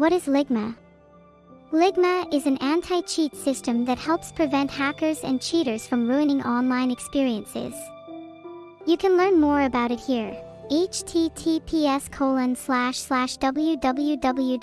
What is Ligma? Ligma is an anti-cheat system that helps prevent hackers and cheaters from ruining online experiences. You can learn more about it here. https colon slash slash www.ligma.org